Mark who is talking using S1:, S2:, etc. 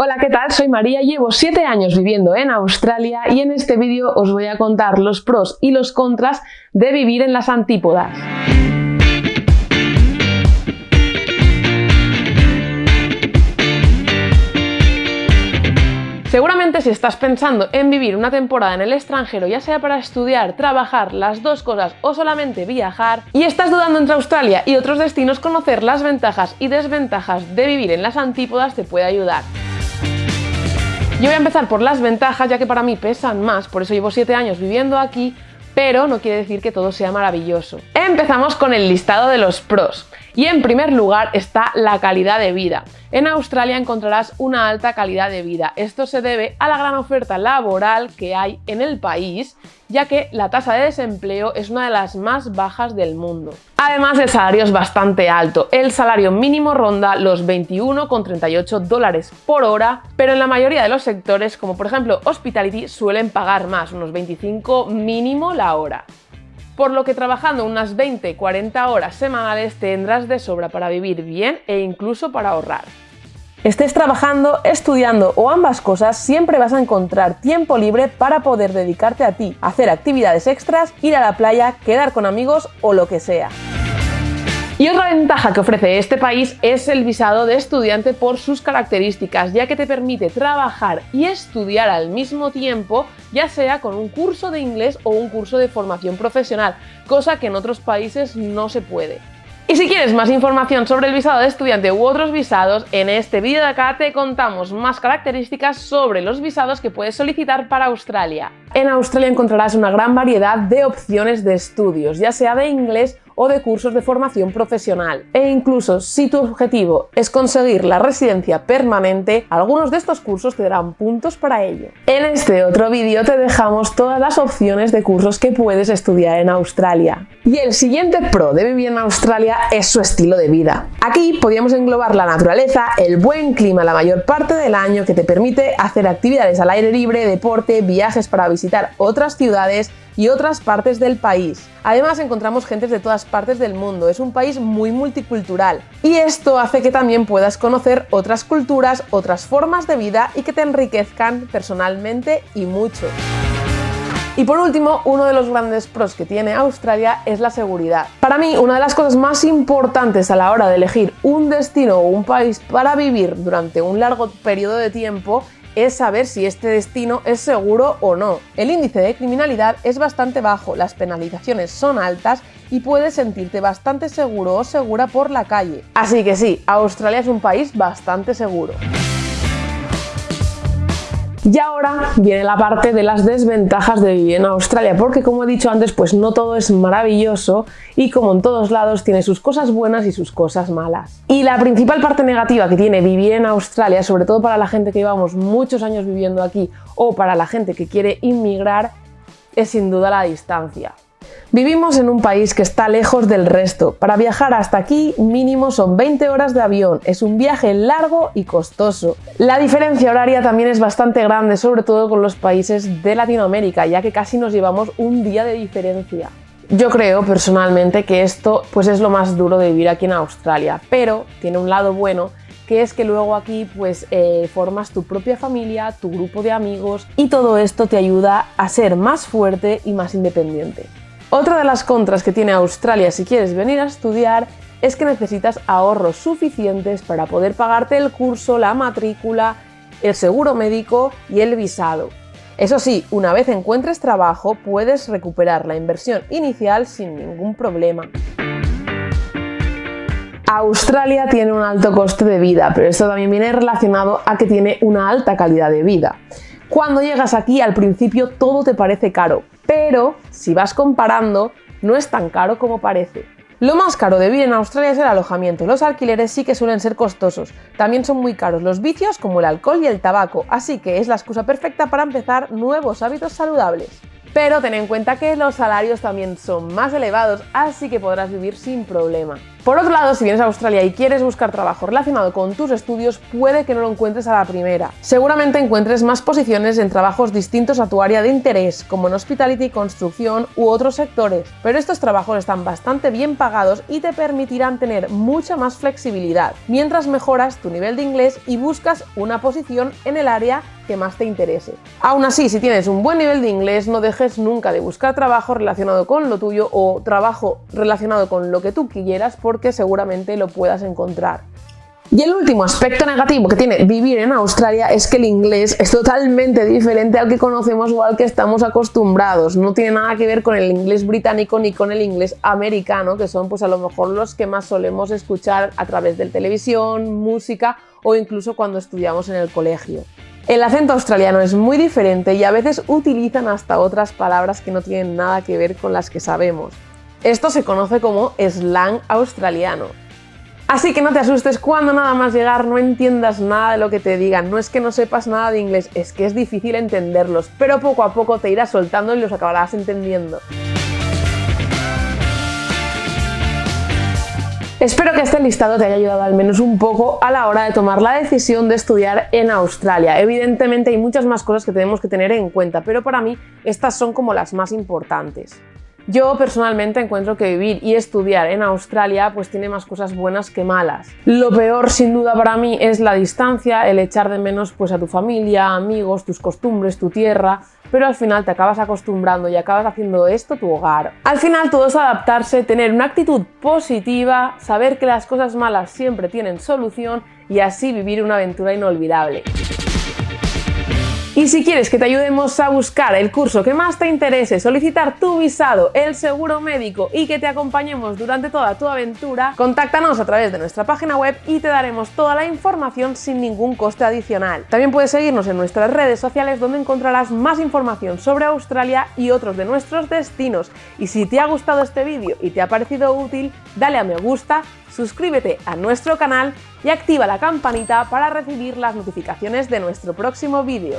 S1: Hola, ¿qué tal? Soy María, llevo 7 años viviendo en Australia y en este vídeo os voy a contar los pros y los contras de vivir en las antípodas. Seguramente si estás pensando en vivir una temporada en el extranjero, ya sea para estudiar, trabajar, las dos cosas o solamente viajar, y estás dudando entre Australia y otros destinos, conocer las ventajas y desventajas de vivir en las antípodas te puede ayudar. Yo voy a empezar por las ventajas, ya que para mí pesan más, por eso llevo 7 años viviendo aquí, pero no quiere decir que todo sea maravilloso. Empezamos con el listado de los pros. Y en primer lugar está la calidad de vida. En Australia encontrarás una alta calidad de vida. Esto se debe a la gran oferta laboral que hay en el país, ya que la tasa de desempleo es una de las más bajas del mundo. Además, el salario es bastante alto. El salario mínimo ronda los 21,38 dólares por hora, pero en la mayoría de los sectores, como por ejemplo Hospitality, suelen pagar más, unos 25 mínimo la hora por lo que trabajando unas 20-40 horas semanales tendrás de sobra para vivir bien e incluso para ahorrar. Estés trabajando, estudiando o ambas cosas, siempre vas a encontrar tiempo libre para poder dedicarte a ti, hacer actividades extras, ir a la playa, quedar con amigos o lo que sea. Y otra ventaja que ofrece este país es el visado de estudiante por sus características, ya que te permite trabajar y estudiar al mismo tiempo, ya sea con un curso de inglés o un curso de formación profesional, cosa que en otros países no se puede. Y si quieres más información sobre el visado de estudiante u otros visados, en este vídeo de acá te contamos más características sobre los visados que puedes solicitar para Australia. En Australia encontrarás una gran variedad de opciones de estudios, ya sea de inglés o de cursos de formación profesional. E incluso si tu objetivo es conseguir la residencia permanente, algunos de estos cursos te darán puntos para ello. En este otro vídeo te dejamos todas las opciones de cursos que puedes estudiar en Australia. Y el siguiente pro de vivir en Australia es su estilo de vida. Aquí podríamos englobar la naturaleza, el buen clima la mayor parte del año que te permite hacer actividades al aire libre, deporte, viajes para visitar otras ciudades, y otras partes del país. Además encontramos gentes de todas partes del mundo, es un país muy multicultural y esto hace que también puedas conocer otras culturas, otras formas de vida y que te enriquezcan personalmente y mucho. Y por último, uno de los grandes pros que tiene Australia es la seguridad. Para mí, una de las cosas más importantes a la hora de elegir un destino o un país para vivir durante un largo periodo de tiempo es saber si este destino es seguro o no. El índice de criminalidad es bastante bajo, las penalizaciones son altas y puedes sentirte bastante seguro o segura por la calle. Así que sí, Australia es un país bastante seguro. Y ahora viene la parte de las desventajas de vivir en Australia, porque como he dicho antes, pues no todo es maravilloso y como en todos lados tiene sus cosas buenas y sus cosas malas. Y la principal parte negativa que tiene vivir en Australia, sobre todo para la gente que llevamos muchos años viviendo aquí o para la gente que quiere inmigrar, es sin duda la distancia. Vivimos en un país que está lejos del resto. Para viajar hasta aquí mínimo son 20 horas de avión. Es un viaje largo y costoso. La diferencia horaria también es bastante grande, sobre todo con los países de Latinoamérica, ya que casi nos llevamos un día de diferencia. Yo creo personalmente que esto pues es lo más duro de vivir aquí en Australia, pero tiene un lado bueno que es que luego aquí pues eh, formas tu propia familia, tu grupo de amigos y todo esto te ayuda a ser más fuerte y más independiente. Otra de las contras que tiene Australia si quieres venir a estudiar es que necesitas ahorros suficientes para poder pagarte el curso, la matrícula, el seguro médico y el visado. Eso sí, una vez encuentres trabajo puedes recuperar la inversión inicial sin ningún problema. Australia tiene un alto coste de vida, pero esto también viene relacionado a que tiene una alta calidad de vida. Cuando llegas aquí al principio todo te parece caro, pero si vas comparando no es tan caro como parece. Lo más caro de vivir en Australia es el alojamiento, los alquileres sí que suelen ser costosos, también son muy caros los vicios como el alcohol y el tabaco, así que es la excusa perfecta para empezar nuevos hábitos saludables. Pero ten en cuenta que los salarios también son más elevados, así que podrás vivir sin problema. Por otro lado, si vienes a Australia y quieres buscar trabajo relacionado con tus estudios, puede que no lo encuentres a la primera. Seguramente encuentres más posiciones en trabajos distintos a tu área de interés, como en hospitality, construcción u otros sectores, pero estos trabajos están bastante bien pagados y te permitirán tener mucha más flexibilidad, mientras mejoras tu nivel de inglés y buscas una posición en el área que más te interese. Aún así, si tienes un buen nivel de inglés, no dejes nunca de buscar trabajo relacionado con lo tuyo o trabajo relacionado con lo que tú quieras porque seguramente lo puedas encontrar. Y el último aspecto negativo que tiene vivir en Australia es que el inglés es totalmente diferente al que conocemos o al que estamos acostumbrados. No tiene nada que ver con el inglés británico ni con el inglés americano, que son pues a lo mejor los que más solemos escuchar a través de televisión, música o incluso cuando estudiamos en el colegio. El acento australiano es muy diferente y a veces utilizan hasta otras palabras que no tienen nada que ver con las que sabemos. Esto se conoce como slang australiano. Así que no te asustes cuando nada más llegar no entiendas nada de lo que te digan. No es que no sepas nada de inglés, es que es difícil entenderlos, pero poco a poco te irás soltando y los acabarás entendiendo. Espero que este listado te haya ayudado al menos un poco a la hora de tomar la decisión de estudiar en Australia. Evidentemente hay muchas más cosas que tenemos que tener en cuenta, pero para mí estas son como las más importantes. Yo personalmente encuentro que vivir y estudiar en Australia pues tiene más cosas buenas que malas. Lo peor sin duda para mí es la distancia, el echar de menos pues a tu familia, amigos, tus costumbres, tu tierra, pero al final te acabas acostumbrando y acabas haciendo esto tu hogar. Al final todo es adaptarse, tener una actitud positiva, saber que las cosas malas siempre tienen solución y así vivir una aventura inolvidable. Y si quieres que te ayudemos a buscar el curso que más te interese, solicitar tu visado, el seguro médico y que te acompañemos durante toda tu aventura, contáctanos a través de nuestra página web y te daremos toda la información sin ningún coste adicional. También puedes seguirnos en nuestras redes sociales donde encontrarás más información sobre Australia y otros de nuestros destinos. Y si te ha gustado este vídeo y te ha parecido útil, dale a me gusta, suscríbete a nuestro canal y activa la campanita para recibir las notificaciones de nuestro próximo vídeo.